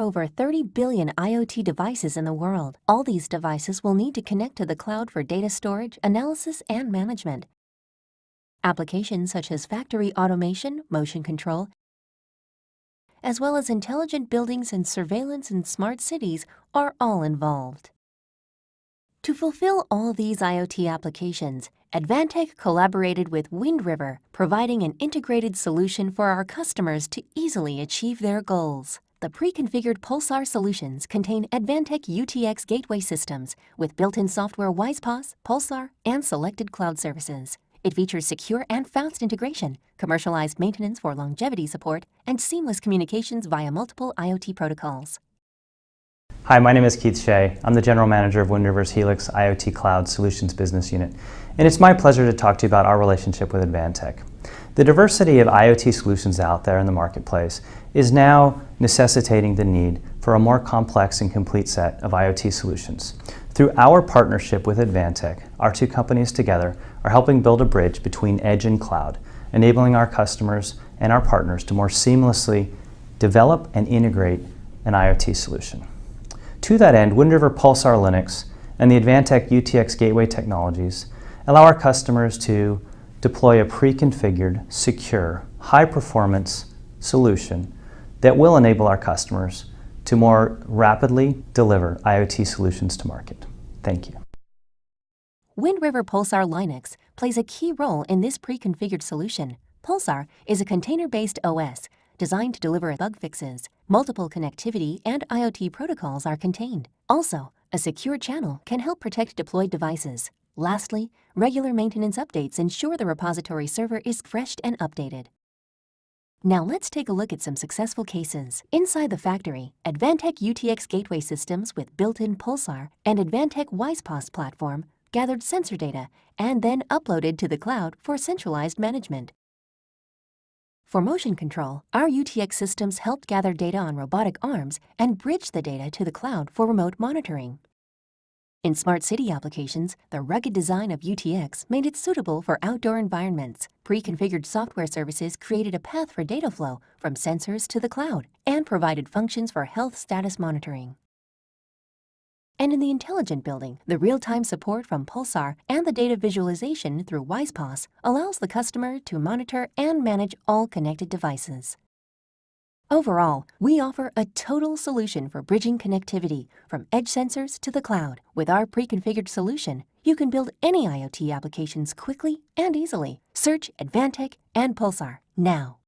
over 30 billion IoT devices in the world. All these devices will need to connect to the cloud for data storage, analysis, and management. Applications such as factory automation, motion control, as well as intelligent buildings and surveillance in smart cities are all involved. To fulfill all these IoT applications, Advantech collaborated with Wind River, providing an integrated solution for our customers to easily achieve their goals. The pre-configured Pulsar solutions contain Advantech UTX gateway systems with built-in software WISE-PaaS, Pulsar, and selected cloud services. It features secure and fast integration, commercialized maintenance for longevity support, and seamless communications via multiple IoT protocols. Hi, my name is Keith Shea. I'm the General Manager of Wind River's Helix IoT Cloud Solutions Business Unit, and it's my pleasure to talk to you about our relationship with Advantech. The diversity of IoT solutions out there in the marketplace is now necessitating the need for a more complex and complete set of IoT solutions. Through our partnership with Advantech, our two companies together are helping build a bridge between edge and cloud, enabling our customers and our partners to more seamlessly develop and integrate an IoT solution. To that end, Wind River Pulsar Linux and the Advantech UTX Gateway technologies allow our customers to deploy a pre-configured, secure, high-performance solution that will enable our customers to more rapidly deliver IoT solutions to market. Thank you. Wind River Pulsar Linux plays a key role in this pre-configured solution. Pulsar is a container-based OS designed to deliver bug fixes. Multiple connectivity and IoT protocols are contained. Also, a secure channel can help protect deployed devices. Lastly, regular maintenance updates ensure the repository server is refreshed and updated. Now let's take a look at some successful cases. Inside the factory, Advantech UTX gateway systems with built-in Pulsar and Advantech WISE-PaaS platform gathered sensor data and then uploaded to the cloud for centralized management. For motion control, our UTX systems helped gather data on robotic arms and bridge the data to the cloud for remote monitoring. In smart city applications, the rugged design of UTX made it suitable for outdoor environments. Pre-configured software services created a path for data flow from sensors to the cloud and provided functions for health status monitoring. And in the intelligent building, the real-time support from Pulsar and the data visualization through WISE-PaaS allows the customer to monitor and manage all connected devices. Overall, we offer a total solution for bridging connectivity from edge sensors to the cloud. With our pre-configured solution, you can build any IoT applications quickly and easily. Search Advantech and Pulsar now.